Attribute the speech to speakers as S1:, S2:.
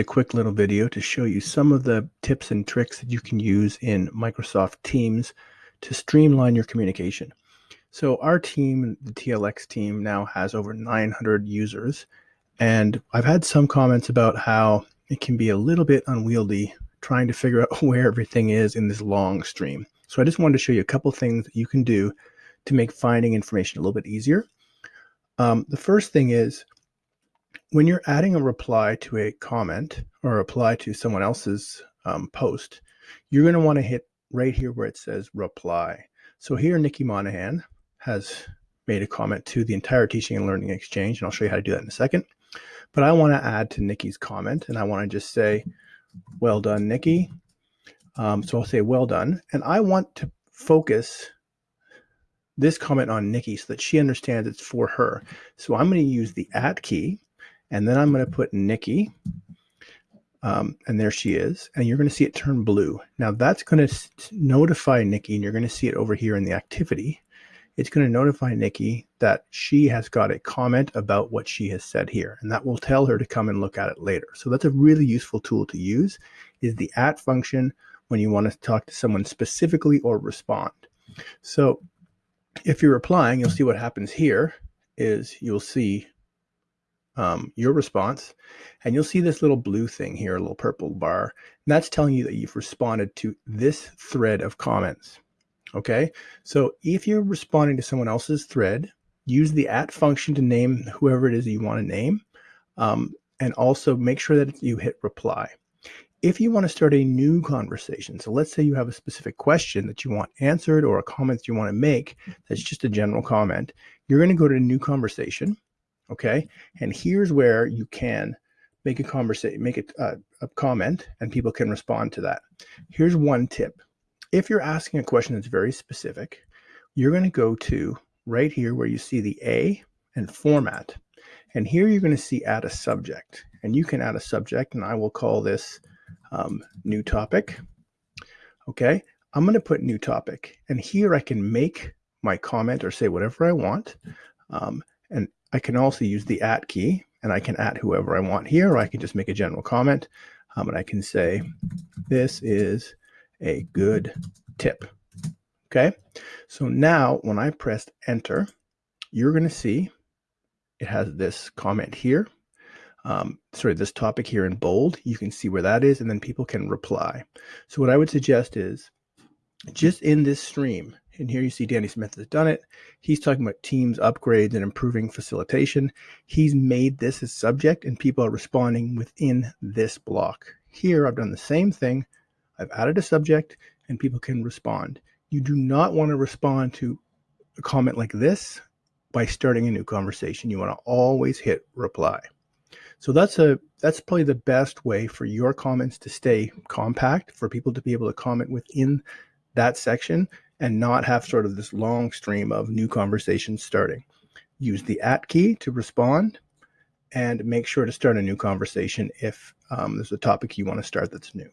S1: a quick little video to show you some of the tips and tricks that you can use in Microsoft Teams to streamline your communication. So our team, the TLX team, now has over 900 users, and I've had some comments about how it can be a little bit unwieldy trying to figure out where everything is in this long stream. So I just wanted to show you a couple things that you can do to make finding information a little bit easier. Um, the first thing is when you're adding a reply to a comment or a reply to someone else's um, post, you're going to want to hit right here where it says reply. So here, Nikki Monahan has made a comment to the entire teaching and learning exchange, and I'll show you how to do that in a second. But I want to add to Nikki's comment, and I want to just say, well done, Nikki. Um, so I'll say well done. And I want to focus this comment on Nikki so that she understands it's for her. So I'm going to use the at key and then I'm going to put Nikki. Um, and there she is. And you're going to see it turn blue. Now that's going to notify Nikki, and you're going to see it over here in the activity. It's going to notify Nikki that she has got a comment about what she has said here. And that will tell her to come and look at it later. So that's a really useful tool to use is the at function when you want to talk to someone specifically or respond. So if you're replying, you'll see what happens here is you'll see um, your response and you'll see this little blue thing here, a little purple bar. And that's telling you that you've responded to this thread of comments. Okay. So if you're responding to someone else's thread, use the at function to name whoever it is that you want to name. Um, and also make sure that you hit reply. If you want to start a new conversation, so let's say you have a specific question that you want answered or a comment that you want to make that's just a general comment, you're going to go to new conversation. Okay. And here's where you can make a conversation, make a, uh, a comment and people can respond to that. Here's one tip. If you're asking a question that's very specific, you're going to go to right here where you see the A and format. And here you're going to see add a subject and you can add a subject and I will call this um, new topic. Okay, I'm going to put new topic and here I can make my comment or say whatever I want. Um, and I can also use the at key and I can at whoever I want here, or I can just make a general comment. Um, and I can say, this is a good tip. Okay, so now when I pressed enter, you're going to see it has this comment here um, sorry, this topic here in bold, you can see where that is, and then people can reply. So what I would suggest is just in this stream, and here you see Danny Smith has done it. He's talking about teams upgrades and improving facilitation. He's made this his subject and people are responding within this block. Here, I've done the same thing. I've added a subject and people can respond. You do not want to respond to a comment like this by starting a new conversation. You want to always hit reply. So that's a that's probably the best way for your comments to stay compact, for people to be able to comment within that section and not have sort of this long stream of new conversations starting. Use the at key to respond and make sure to start a new conversation if um, there's a topic you want to start that's new.